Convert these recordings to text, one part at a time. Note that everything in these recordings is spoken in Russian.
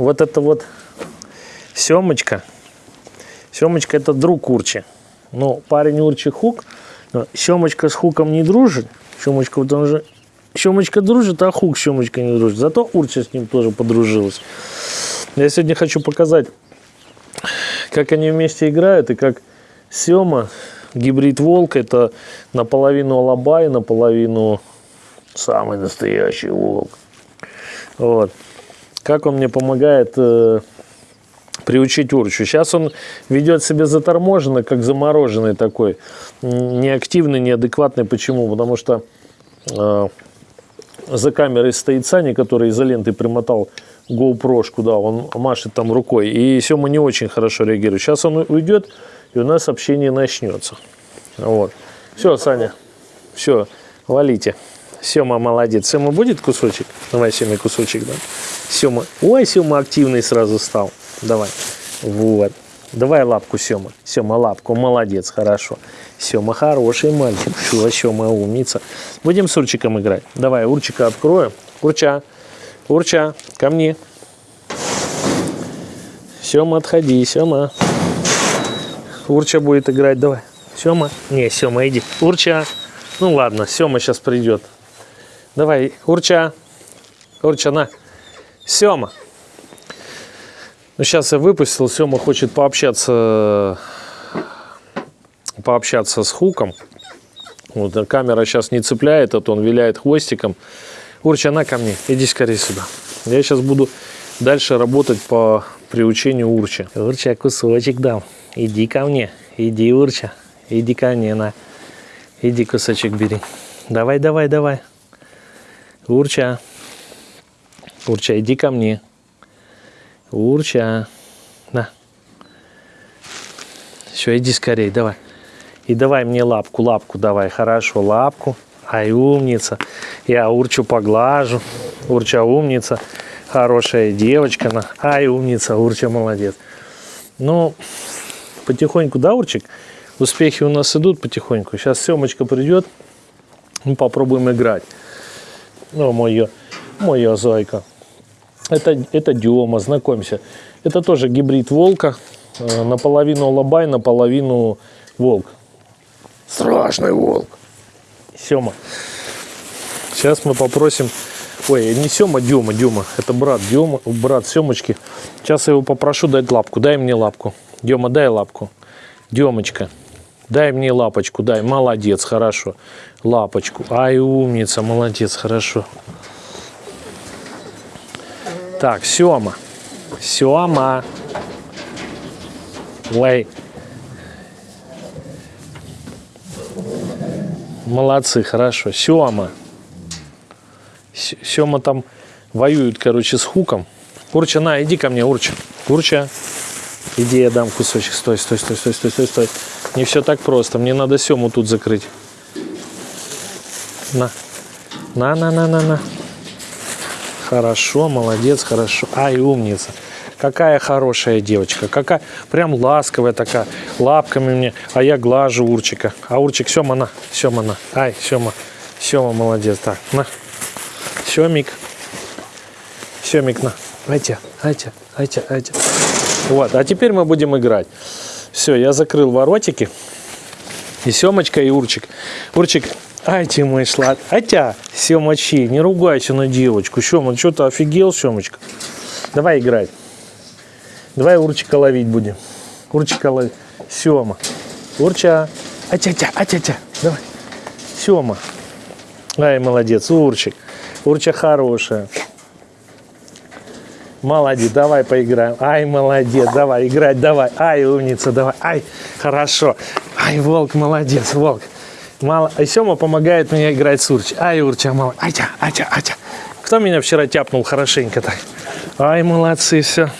вот это вот семочка. Семочка это друг Урчи. Ну, парень Урчи Хук. Но Семочка с Хуком не дружит. Семочка вот он же... Семочка дружит, а Хук с Семочкой не дружит. Зато Урча с ним тоже подружилась. Я сегодня хочу показать, как они вместе играют и как Сема, гибрид волк, это наполовину алабай, наполовину самый настоящий волк. Вот. Как он мне помогает э, приучить урчу. Сейчас он ведет себя заторможенно, как замороженный такой. Неактивный, неадекватный. Почему? Потому что э, за камерой стоит Саня, который изолентой примотал GoPro, да, он машет там рукой. И Сема не очень хорошо реагирует. Сейчас он уйдет, и у нас общение начнется. Вот. Все, Саня, все, валите. Сема молодец. Сема будет кусочек? Давай, Сема, кусочек, да. Сема. Ой, Сема активный сразу стал. Давай. Вот. Давай лапку, Сема. Сема, лапку. Молодец, хорошо. Сема хороший мальчик. Что, Сема умница. Будем с Урчиком играть. Давай, Урчика открою. Урча. Урча, ко мне. Сема, отходи, Сема. Урча будет играть, давай. Сема. Не, Сема, иди. Урча. Ну ладно, Сема сейчас придет. Давай, Урча. Урча, на. Сема. Ну, сейчас я выпустил. Сема хочет пообщаться, пообщаться с Хуком. Вот, камера сейчас не цепляет, а то он виляет хвостиком. Урча, на ко мне. Иди скорее сюда. Я сейчас буду дальше работать по приучению Урча. Урча, кусочек дам. Иди ко мне. Иди, Урча. Иди ко мне, на. Иди кусочек бери. Давай, давай, давай. Урча. Урча, иди ко мне. Урча. На. Все, иди скорее, давай. И давай мне лапку, лапку давай. Хорошо, лапку. Ай, умница. Я Урчу поглажу. Урча умница. Хорошая девочка. На. Ай, умница. Урча молодец. Ну, потихоньку, да, Урчик? Успехи у нас идут потихоньку. Сейчас Семочка придет. Мы попробуем играть. Ну, моя, моя зайка. Это, это Дема, знакомься. Это тоже гибрид волка. Э, наполовину алабай, наполовину волк. Страшный волк. Сема. Сейчас мы попросим... Ой, не Сема, Дема, Дема. Это брат Дема, брат Семочки. Сейчас я его попрошу дать лапку. Дай мне лапку. Дема, дай лапку. Демочка. Дай мне лапочку, дай. Молодец, хорошо. Лапочку. Ай, умница, молодец, хорошо. Так, Сема. Сема. Ой. Молодцы, хорошо. Сема. Сема там воюет, короче, с хуком. Урча, на, иди ко мне, Урча. Урча. Иди, я дам кусочек. Стой, стой, стой, стой, стой, стой, стой. Не все так просто. Мне надо Сему тут закрыть. На. На, на, на, на, на. Хорошо, молодец, хорошо. Ай, умница. Какая хорошая девочка. Какая прям ласковая такая. Лапками мне. А я глажу Урчика. А Урчик, Сема, на. Сема, на. Ай, Сема. Сема, молодец. Так, на. Семик. Семик, на. Айте, айте, айте, айте. Вот, а теперь мы будем играть. Все, я закрыл воротики. И Семочка, и Урчик. Урчик, ай ты мой слад. Атя, Семочи, не ругайся на девочку. Сема, что ты офигел, Семочка? Давай играть. Давай Урчика ловить будем. Урчика ловить. Сема. Урча. Атя-тя, атя-тя. Давай. Сема. Ай, молодец, Урчик. Урча хорошая. Молодец, давай поиграем. Ай, молодец, давай играть, давай. Ай, умница, давай. Ай, хорошо. Ай, волк, молодец, волк. Мало. А Сема помогает мне играть с Урчи. Ай, Урча, молодец. Ай-тя, ай-тя, ай-тя. Кто меня вчера тяпнул хорошенько так? Ай, молодцы, все.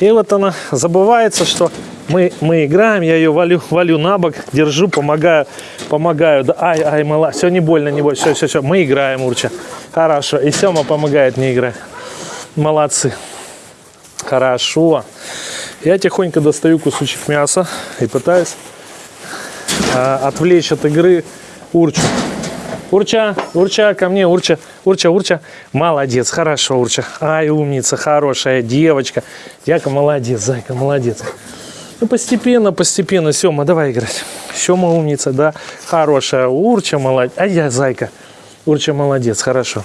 И вот она забывается, что мы, мы играем, я ее валю, валю на бок, держу, помогаю, помогаю. Да, ай, ай, мала, все, не больно, не больно, все, все, все, мы играем, Урча. Хорошо, и Сема помогает мне играть. Молодцы. Хорошо. Я тихонько достаю кусочек мяса и пытаюсь а, отвлечь от игры урчу. Урча, Урча, ко мне, Урча, Урча, Урча. Молодец, хорошо, Урча. Ай, умница, хорошая девочка. Яка молодец, Зайка, молодец. Ну, постепенно, постепенно. Сема, давай играть. Сема умница, да. Хорошая. Урча, молодец. А я, Зайка. Урча, молодец, хорошо.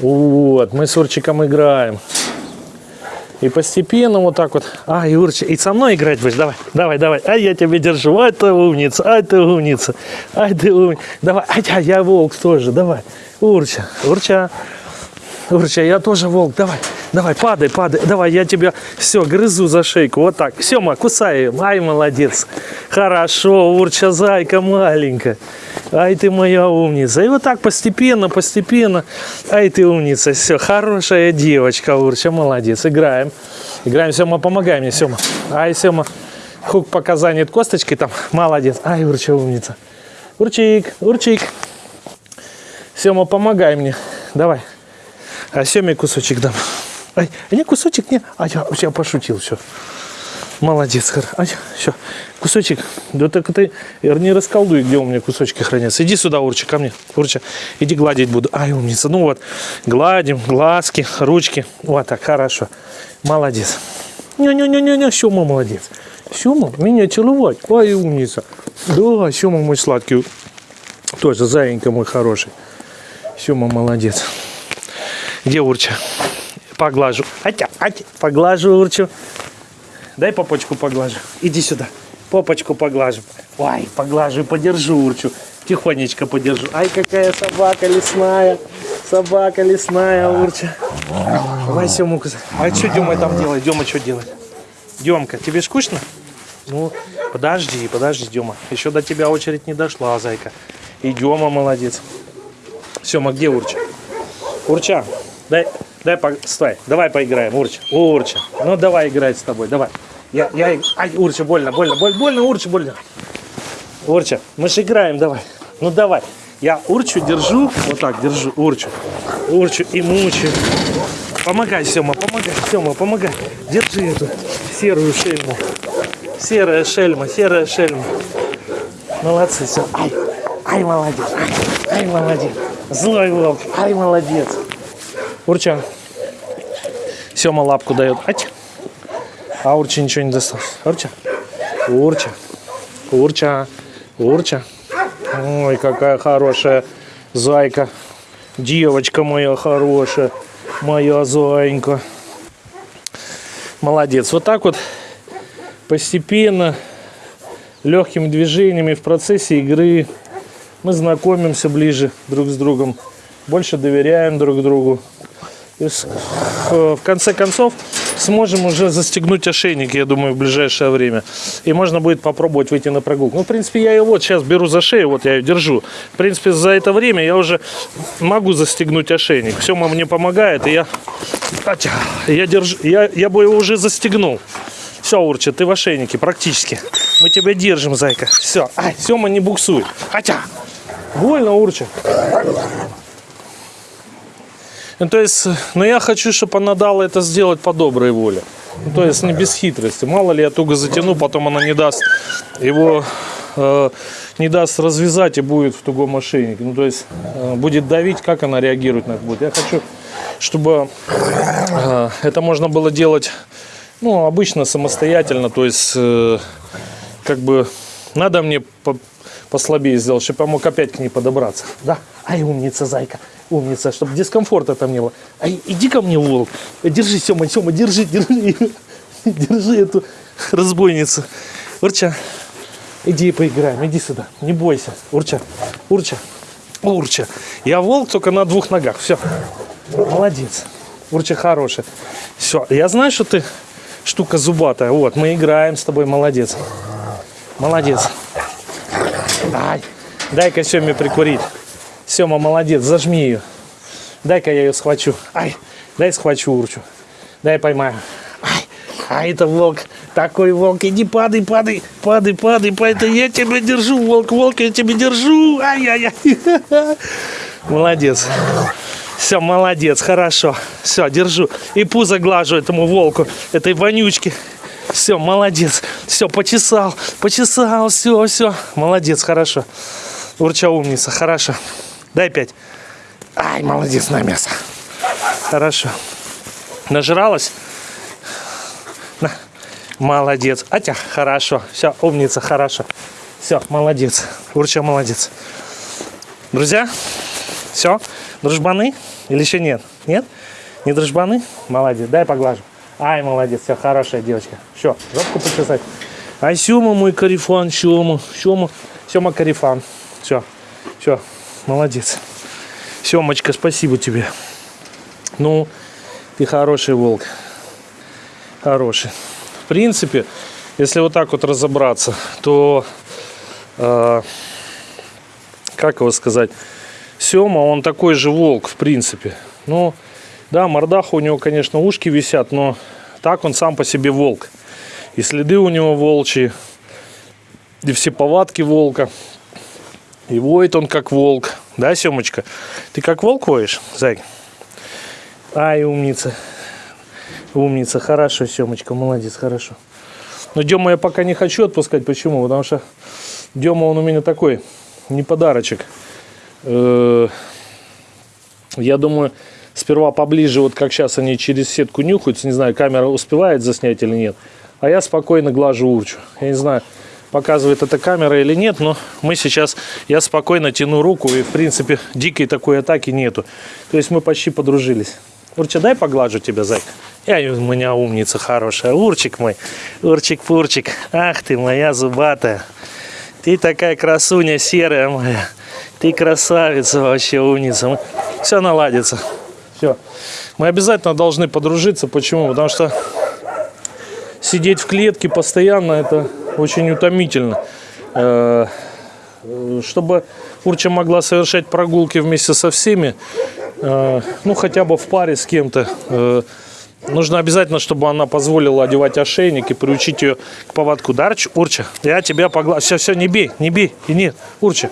Вот, мы с Урчиком играем. И постепенно вот так вот. А, Юрчик, и со мной играть будешь? Давай, давай, давай. А я тебя держу. Ай, ты умница, ай, ты умница. Ай, ты умница. Давай, ай, я, я волк тоже, давай. Урча, Урча. Урча, я тоже волк, давай. Давай, падай, падай. Давай, я тебя все, грызу за шейку. Вот так. Сема, кусай ее. Ай, молодец. Хорошо, Урча, зайка маленькая. Ай, ты моя умница. И вот так постепенно, постепенно. Ай, ты умница. Все, хорошая девочка, Урча, молодец. Играем. Играем, Сема, помогай мне, Сема. Ай, Сема. Хук пока занят косточкой там. Молодец. Ай, Урча, умница. Урчик, Урчик. Сема, помогай мне. Давай. А Семе кусочек дам. Ай, не кусочек, не. А я, я пошутил, все. Молодец, хор. Ай, все. Кусочек. Да так ты не расколдуй, где у меня кусочки хранятся. Иди сюда, Урча, ко мне. Урча, иди гладить буду. Ай, умница. Ну вот, гладим, глазки, ручки. Вот так, хорошо. Молодец. Не-не-не-не, Сема молодец. Сема, меня целовать. Ай, умница. Да, Сема мой сладкий. Тоже заинька мой хороший. Сема молодец. Где Урча? Поглажу. Атя, атя, поглажу Урчу. Дай попочку поглажу. Иди сюда. Попочку поглажу. Ой, поглажу и подержу Урчу. Тихонечко подержу. Ай, какая собака лесная. Собака лесная, Урча. Давай Сему кусать. А что Дема там делает? Дема что делает? Демка, тебе скучно? Ну, подожди, подожди, Дема. Еще до тебя очередь не дошла, зайка. И Дема молодец. Сема, где Урча? Урча, дай, дай, по... стой, давай поиграем, Урча. Урча, ну давай играть с тобой, давай. Я, я, ай, Урча, больно, больно, больно, больно, Урча, больно. Урча, мы же играем, давай. Ну давай. Я Урчу держу, вот так держу, Урчу. Урчу и мучаю. Помогай, Сема, помогай, Сема, помогай. Держи эту серую шельму. Серая шельма, серая шельма. Молодцы, все. Ай, ай, молодец, ай, ай, молодец. Злой волк, ай, молодец. Урча. Сема лапку дает. Ать. А Урча ничего не достал. Урча. Урча. Урча. Урча. Ой, какая хорошая зайка. Девочка моя хорошая. Моя зайка. Молодец. Вот так вот постепенно, легкими движениями в процессе игры мы знакомимся ближе друг с другом, больше доверяем друг другу. И в конце концов сможем уже застегнуть ошейник, я думаю, в ближайшее время. И можно будет попробовать выйти на прогулку. Ну, в принципе, я ее вот сейчас беру за шею, вот я ее держу. В принципе, за это время я уже могу застегнуть ошейник. Все мне помогает, и я, я, держу, я, я бы его уже застегнул. Все, Урча, ты в ошейнике практически. Мы тебя держим, зайка. Все. Ай, Сема не буксует. Хотя. Больно, Урча. Ну, то есть, но я хочу, чтобы она дала это сделать по доброй воле. Ну, то есть, не без хитрости. Мало ли, я туго затяну, потом она не даст его, э, не даст развязать и будет в тугом ошейнике. Ну, то есть, э, будет давить, как она реагирует на это будет. Я хочу, чтобы э, это можно было делать, ну, обычно самостоятельно. То есть, э, как бы, надо мне по послабее сделать, чтобы я мог опять к ней подобраться. Да? Ай, умница, зайка. Умница, чтобы дискомфорта там не было. Ай, иди ко мне, волк. Держи, Сема, Сема, держи, держи. Держи эту разбойницу. Урча, иди поиграем, иди сюда. Не бойся. Урча, Урча, Урча. Я волк только на двух ногах. Все. Молодец. Урча хорошая. Все. Я знаю, что ты штука зубатая. Вот, мы играем с тобой. Молодец. Молодец. Ай, дай-ка Семе прикурить. Сема, молодец, зажми ее. Дай-ка я ее схвачу. Ай, дай схвачу урчу. Дай поймаю. Ай, а это волк. Такой волк. Иди падай, падай, падай, падай, падай. Я тебя держу, волк, волк, я тебя держу. Ай-яй-яй. Молодец. Все, молодец, хорошо. Все, держу. И пузо глажу этому волку, этой вонючке. Все, молодец. Все, почесал, почесал, все, все. Молодец, хорошо. Урча умница, хорошо. Дай пять. Ай, молодец на мясо. Хорошо. Нажралась? На. Молодец. Атя, хорошо. Все, умница, хорошо. Все, молодец. Урча молодец. Друзья, все, дружбаны или еще нет? Нет? Не дружбаны? Молодец. Дай поглажу. Ай, молодец, все, хорошая девочка. Все, жопку почесать. Ай, Сема мой карифан, Сема, Сема, Сема карифан. Все, все, молодец. Семочка, спасибо тебе. Ну, ты хороший волк. Хороший. В принципе, если вот так вот разобраться, то, э, как его сказать, Сема, он такой же волк, в принципе. Ну, да, мордаха у него, конечно, ушки висят, но так он сам по себе волк. И следы у него волчьи, и все повадки волка. И воет он как волк. Да, Семочка? Ты как волк воешь, зай? Ай, умница. Умница, хорошо, Семочка, молодец, хорошо. Но Дема я пока не хочу отпускать. Почему? Потому что Дема, он у меня такой, не подарочек. Э, я думаю, сперва поближе, вот как сейчас они через сетку нюхаются. Не знаю, камера успевает заснять или нет. А я спокойно глажу урчу. Я не знаю, показывает эта камера или нет, но мы сейчас, я спокойно тяну руку, и, в принципе, дикой такой атаки нету. То есть мы почти подружились. Урча, дай поглажу тебя, зайка. Я у меня умница хорошая. Урчик мой, урчик-пурчик. Ах ты моя зубатая. Ты такая красуня серая моя. Ты красавица вообще, умница. Все наладится. Все. Мы обязательно должны подружиться. Почему? Потому что сидеть в клетке постоянно это очень утомительно. Э, чтобы Урча могла совершать прогулки вместе со всеми, э, ну хотя бы в паре с кем-то, э, нужно обязательно, чтобы она позволила одевать ошейник и приучить ее к поводку. Дарч, Урча, я тебя поглажу. Все, все, не бей, не бей. И нет, Урча.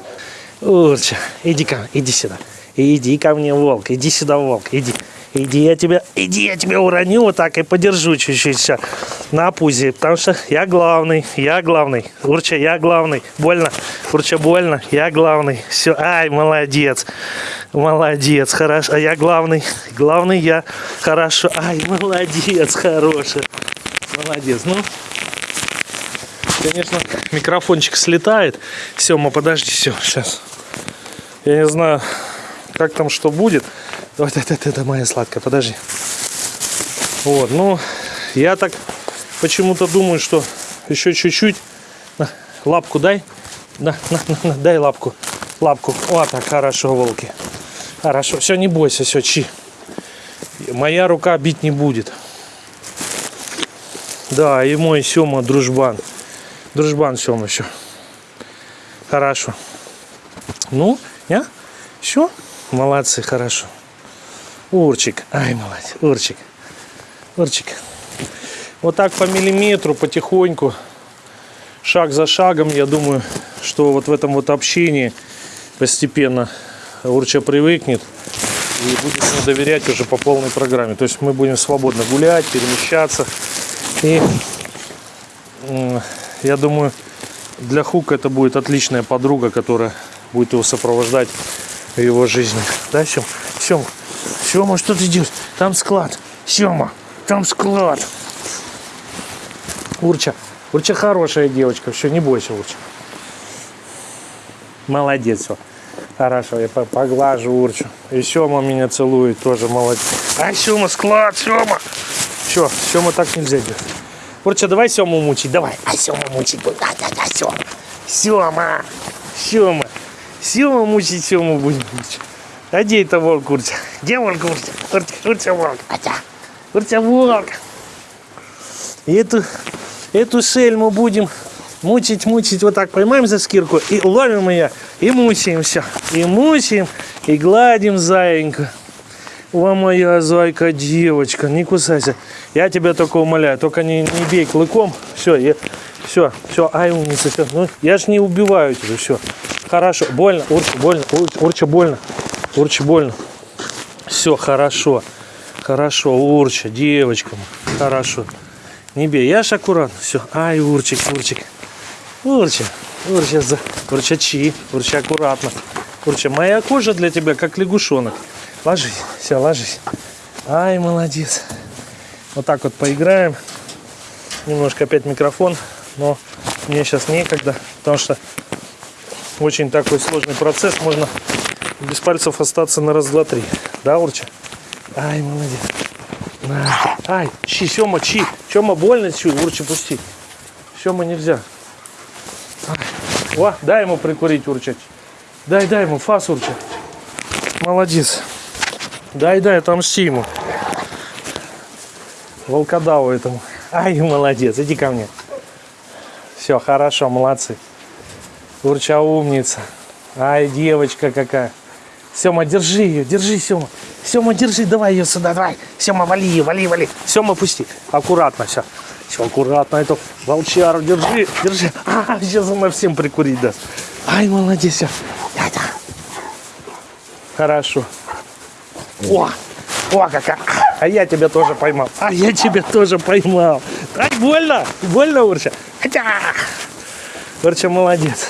Урча, иди ко иди сюда. Иди ко мне, волк, иди сюда, волк, иди. Иди, я тебя, иди, я тебя уроню вот так и подержу чуть-чуть все на пузе, потому что я главный, я главный. Урча, я главный. Больно, Урча, больно, я главный. Все, ай, молодец, молодец, хорошо. А я главный, главный я, хорошо. Ай, молодец, хороший, молодец. Ну, конечно, микрофончик слетает. Сема, подожди, все, сейчас. Я не знаю, как там что будет. Вот это, это, это моя сладкая, подожди. Вот, ну, я так почему-то думаю, что еще чуть-чуть. Лапку дай. На, на, на, на, дай лапку. Лапку. Вот так, хорошо, волки. Хорошо. Все, не бойся, все, чи. Моя рука бить не будет. Да, и мой Сема дружбан. Дружбан Сема еще. Хорошо. Ну, я? Все? Молодцы, хорошо. Урчик. Ай, молодец. Урчик. Урчик. Вот так по миллиметру, потихоньку, шаг за шагом, я думаю, что вот в этом вот общении постепенно Урча привыкнет и будет доверять уже по полной программе. То есть мы будем свободно гулять, перемещаться. И я думаю, для Хука это будет отличная подруга, которая будет его сопровождать в его жизни. Да, Сем? Сем, Сема, что ты делаешь? Там склад. Сема, там склад. Урча. Урча хорошая девочка. Все, не бойся, Урча. Молодец. Все. Хорошо, я поглажу Урчу. И Сема меня целует, тоже молодец. А, Сема, склад, Сема. Все, Сема так нельзя делать. Урча, давай Сему мучить, давай. А, Сема мучить будет. Да, да, да, Сема. Сема. Сема. Сема мучить, Сему будем мучить. Это волк Уртя? Где волк Уртя? Уртя, Уртя волк. Атя. Уртя волк. И эту, эту шель мы будем мучить, мучить. Вот так поймаем за скирку и ловим ее. И мучаем все. И мучаем, и гладим заиньку. О, моя зайка, девочка, не кусайся. Я тебя только умоляю, только не, не бей клыком. Все, я, все, все, ай, умница, все. Ну, я ж не убиваю тебя, все. Хорошо, больно, урча, больно, урча, урча больно. Урча больно. Все, хорошо. Хорошо, Урча, девочка. Хорошо. Не бей. Я ж аккуратно. Все. Ай, Урчик, Урчик. Урча. Урча, за... урчачи, урча аккуратно. Урча, моя кожа для тебя как лягушонок. Ложись, все, ложись. Ай, молодец. Вот так вот поиграем. Немножко опять микрофон, но мне сейчас некогда, потому что очень такой сложный процесс. Можно без пальцев остаться на раз, два, три. Да, Урча? Ай, молодец. На. Ай, чи, Сема, чи. Сема, больно чу, Урча, пусти. Сема, нельзя. Ай. О, дай ему прикурить, Урча. Дай, дай ему, фас, Урча. Молодец. Дай, дай, отомсти ему. Волкодаву этому. Ай, молодец, иди ко мне. Все, хорошо, молодцы. Урча умница. Ай, девочка какая. Сема, держи ее, держи, Сема. Сема, держи, давай ее сюда, давай. Сема, вали ее, вали, вали. Сема, пусти. Аккуратно, все. Все, аккуратно, эту волчару держи, держи. А, сейчас она всем прикурить даст. Ай, молодец, все. Хорошо. О, о, какая. А я тебя тоже поймал. А я тебя тоже поймал. Ай, больно, больно, Урча. Хотя. Урча, молодец.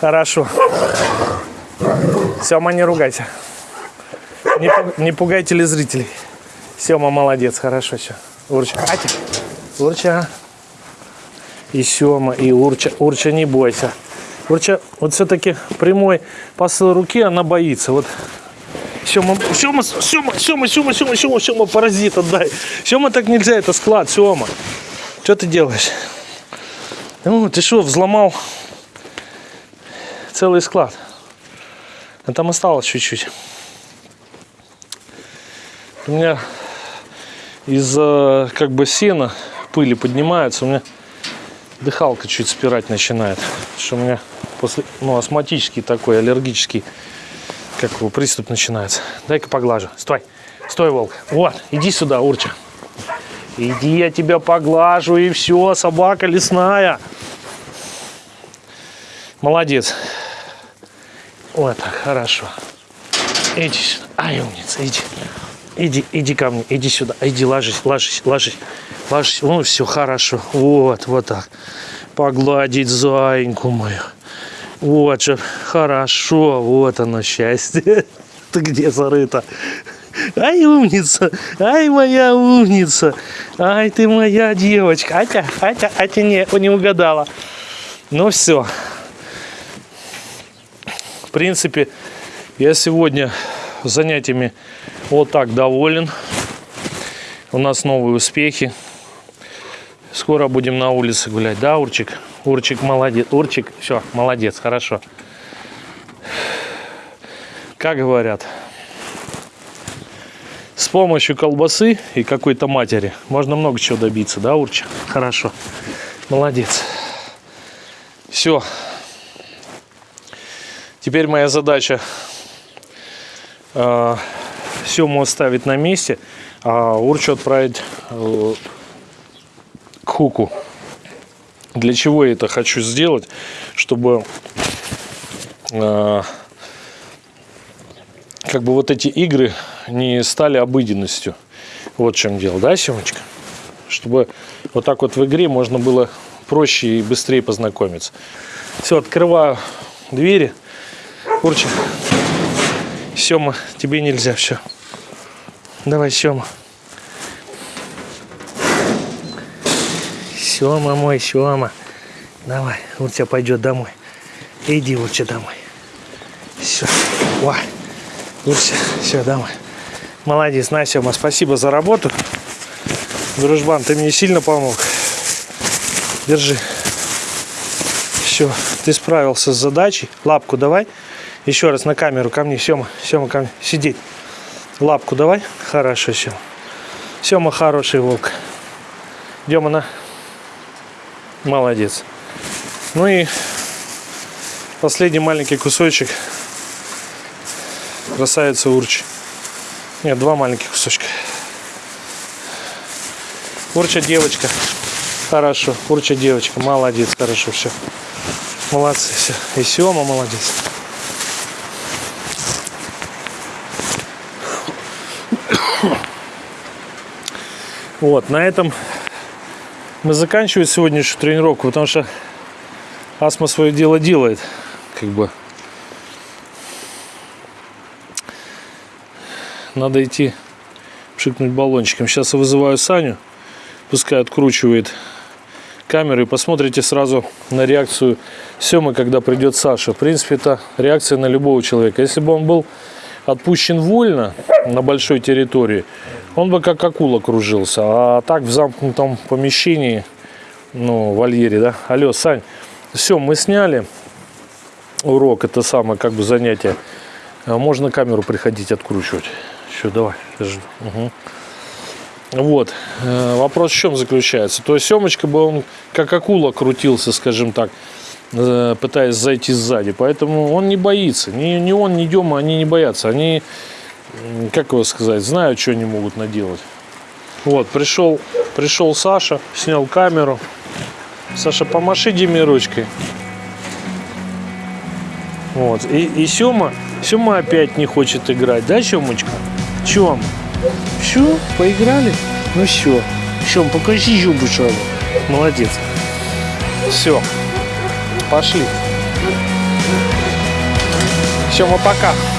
Хорошо. Сема, не ругайся. Не, не пугай телезрителей. Сема, молодец, хорошо все. Урча. Ати. Урча. И Сема, и Урча. Урча, не бойся. Урча, вот все-таки прямой посыл руки, она боится. Вот Сема, Сема, Сема, Сема, Сема, Сема, Сема, Сема, паразит отдай. Сема, так нельзя, это склад, Сема. Что ты делаешь? Ну, ты что, взломал целый склад? А там осталось чуть-чуть. У меня из э, как бы сена пыли поднимается, у меня дыхалка чуть спирать начинает. Что у меня после, ну, астматический такой, аллергический, как его, приступ начинается. Дай-ка поглажу. Стой, стой, волк. Вот, иди сюда, Урча. Иди, я тебя поглажу, и все, собака лесная. Молодец. Вот так, хорошо. Иди сюда. Ай, умница, иди. Иди, иди ко мне, иди сюда. Иди, ложись, ложись, ложись. Ложись. Ну, все хорошо. Вот, вот так. Погладить зайеньку мою. Вот же, хорошо. Вот оно, счастье. Ты где зарыта? Ай, умница. Ай, моя умница. Ай, ты моя девочка. Атя, Атя, Атя не, не угадала. Ну, все. Принципе, я сегодня занятиями вот так доволен. У нас новые успехи. Скоро будем на улице гулять, да, Урчик? Урчик молодец. Урчик, все, молодец, хорошо. Как говорят, с помощью колбасы и какой-то матери можно много чего добиться, да, Урчик? Хорошо, молодец. Все. Теперь моя задача э, Сему оставить на месте, а Урчу отправить э, к хуку. Для чего я это хочу сделать? Чтобы э, как бы вот эти игры не стали обыденностью. Вот в чем дело, да, Семочка? Чтобы вот так вот в игре можно было проще и быстрее познакомиться. Все, открываю двери. Урчик, Сема, тебе нельзя, все. Давай, Сема. Сема мой, Сема. Давай, Урча пойдет домой. Иди, Урча, домой. Все. О, Урча, все, домой. Молодец, на, Сема, спасибо за работу. Дружбан, ты мне сильно помог. Держи. Все, ты справился с задачей. Лапку давай. Еще раз на камеру ко мне, Сема, Сема, ко мне. Сидеть. Лапку давай. Хорошо, Сема. Сема хороший волк. Дема на. Молодец. Ну и последний маленький кусочек. Красавица Урч. Нет, два маленьких кусочка. Урча девочка. Хорошо. Урча девочка. Молодец. Хорошо. Все. Молодцы. Все. И Сема молодец. Вот, на этом мы заканчиваем сегодняшнюю тренировку, потому что астма свое дело делает. Как бы. Надо идти пшикнуть баллончиком. Сейчас я вызываю Саню. Пускай откручивает камеру и посмотрите сразу на реакцию Семы, когда придет Саша. В принципе, это реакция на любого человека. Если бы он был отпущен вольно на большой территории, он бы как акула кружился. А так в замкнутом помещении, ну, вольере, да. Алло, Сань, все, мы сняли урок, это самое как бы занятие. А Можно камеру приходить откручивать. Все, давай. Угу. Вот. Э, Вопрос в чем заключается? То есть Семочка бы он как акула крутился, скажем так, пытаясь зайти сзади. Поэтому он не боится. Ни, ни он, ни Дема, они не боятся. Они, как его сказать, знают, что они могут наделать. Вот, пришел, пришел Саша, снял камеру. Саша, помаши Диме ручкой. Вот. И, и Сема, Сема опять не хочет играть, да, Семочка? Чем? Все, поиграли? Ну все. Сем, покажи сразу. Молодец. Все. Пошли. Сема, пока.